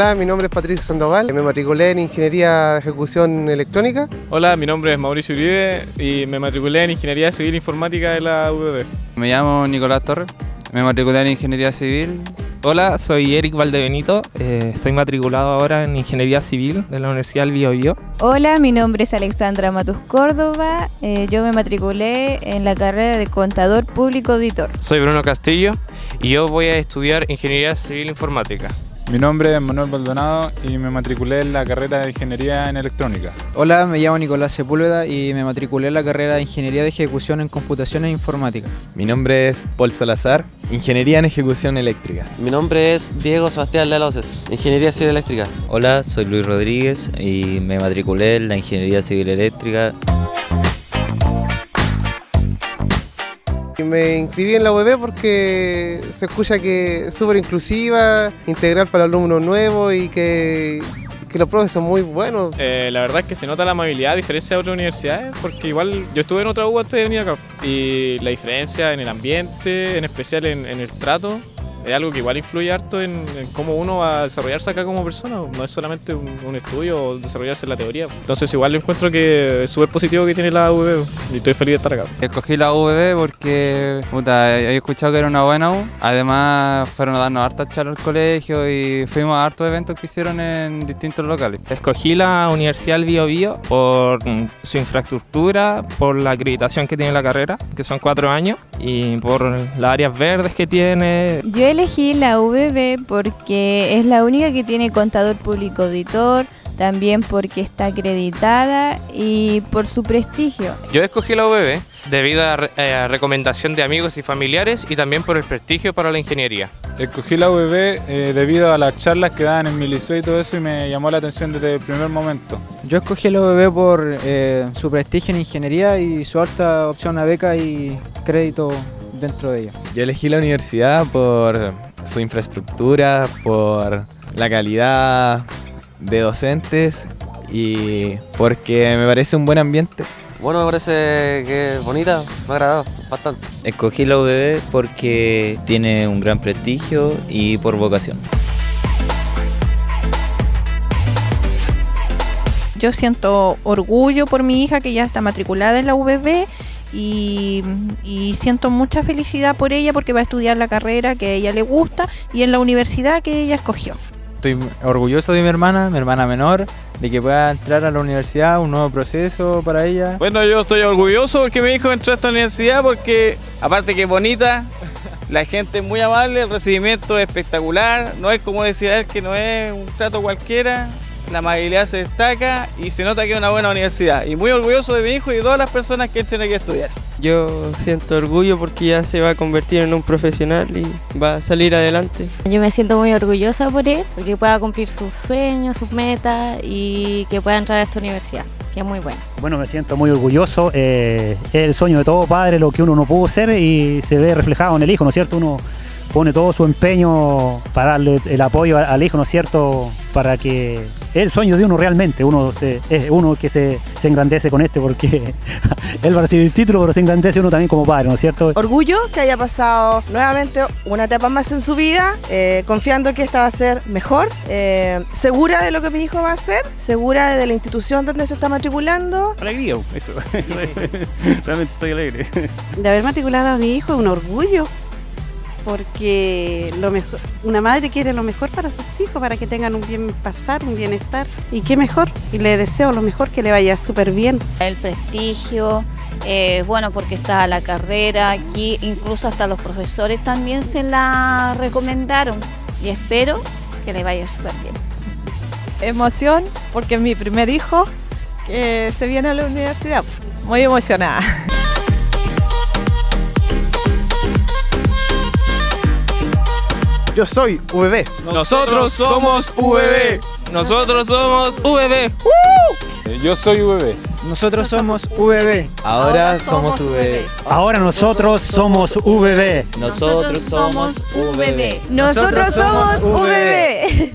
Hola, mi nombre es Patricio Sandoval, me matriculé en Ingeniería de Ejecución Electrónica. Hola, mi nombre es Mauricio Uribe y me matriculé en Ingeniería Civil Informática de la UBB. Me llamo Nicolás Torres, me matriculé en Ingeniería Civil. Hola, soy Eric Valdebenito, eh, estoy matriculado ahora en Ingeniería Civil de la Universidad del Bio, Hola, mi nombre es Alexandra Matus Córdoba, eh, yo me matriculé en la carrera de Contador Público Auditor. Soy Bruno Castillo y yo voy a estudiar Ingeniería Civil Informática. Mi nombre es Manuel Baldonado y me matriculé en la carrera de Ingeniería en Electrónica. Hola, me llamo Nicolás Sepúlveda y me matriculé en la carrera de Ingeniería de Ejecución en Computación e Informática. Mi nombre es Paul Salazar, Ingeniería en Ejecución Eléctrica. Mi nombre es Diego Sebastián Laloses, Ingeniería Civil Eléctrica. Hola, soy Luis Rodríguez y me matriculé en la Ingeniería Civil Eléctrica. Me inscribí en la UB porque se escucha que es súper inclusiva, integral para alumnos nuevos y que, que los profes son muy buenos. Eh, la verdad es que se nota la amabilidad a diferencia de otras universidades, porque igual yo estuve en otra U antes de venir acá y la diferencia en el ambiente, en especial en, en el trato, es algo que igual influye harto en, cómo uno va a desarrollarse acá como persona, no es solamente un, estudio o desarrollarse en la teoría. Entonces igual encuentro que es súper positivo que tiene la UVB y estoy feliz de estar acá. Escogí la UVB porque puta, he escuchado que era una buena U, además fueron a darnos hartas charlas al colegio y fuimos a hartos eventos que hicieron en distintos locales. Escogí la Universidad del Bio, Bio por su infraestructura, por la acreditación que tiene la carrera, que son cuatro años, y por las áreas verdes que tiene. Yo elegí la VB porque es la única que tiene contador público auditor, también porque está acreditada y por su prestigio. Yo escogí la UBB debido a, eh, recomendación de amigos y familiares y también por el prestigio para la ingeniería. Escogí la UBB eh, debido a las charlas que daban en mi liceo y todo eso y me llamó la atención desde el primer momento. Yo escogí la UBB por eh, su prestigio en ingeniería y su alta opción a beca y crédito dentro de ella. Yo elegí la universidad por su infraestructura, por la calidad de docentes y porque me parece un buen ambiente. Bueno, me parece que es bonita, me ha agradado bastante. Escogí la UBB porque tiene un gran prestigio y por vocación. Yo siento orgullo por mi hija que ya está matriculada en la UBB y, siento mucha felicidad por ella porque va a estudiar la carrera que a ella le gusta y en la universidad que ella escogió. Estoy orgulloso de mi hermana, mi hermana menor, de que pueda entrar a la universidad, un nuevo proceso para ella. Bueno, yo estoy orgulloso porque mi hijo entró a esta universidad porque aparte que es bonita, la gente es muy amable, el recibimiento es espectacular, no es como decía él que no es un trato cualquiera, la amabilidad se destaca y se nota que es una buena universidad. Y muy orgulloso de mi hijo y de todas las personas que entren aquí a estudiar. Yo siento orgullo porque ya se va a convertir en un profesional y va a salir adelante. Yo me siento muy orgullosa por él, porque pueda cumplir sus sueños, sus metas y que pueda entrar a esta universidad, que es muy bueno. Bueno, me siento muy orgulloso. Eh, es el sueño de todo padre, lo que uno no pudo ser y se ve reflejado en el hijo, ¿no es cierto? Uno pone todo su empeño para darle el apoyo al hijo, ¿no es cierto? Para que es el sueño de uno realmente, uno se, es uno que se, se engrandece con este porque él va a recibir el título, pero se engrandece uno también como padre, ¿no es cierto? Orgullo que haya pasado nuevamente una etapa más en su vida, eh, confiando que esta va a ser mejor, eh, segura de lo que mi hijo va a hacer, segura de la institución donde se está matriculando. Alegría, eso, eso realmente estoy alegre. De haber matriculado a mi hijo es un orgullo porque lo mejor, una madre quiere lo mejor para sus hijos, para que tengan un bien pasar, un bienestar. Y qué mejor, y le deseo lo mejor, que le vaya súper bien. El prestigio, eh, bueno, porque está la carrera aquí, incluso hasta los profesores también se la recomendaron y espero que le vaya súper bien. Emoción, porque es mi primer hijo que se viene a la universidad. Muy emocionada. Yo soy VB. Nosotros somos VB. Nosotros somos VB. Yo soy VB. Nosotros somos VB. Ahora somos VB. Ahora nosotros somos VB. Nosotros somos VB. Nosotros somos VB.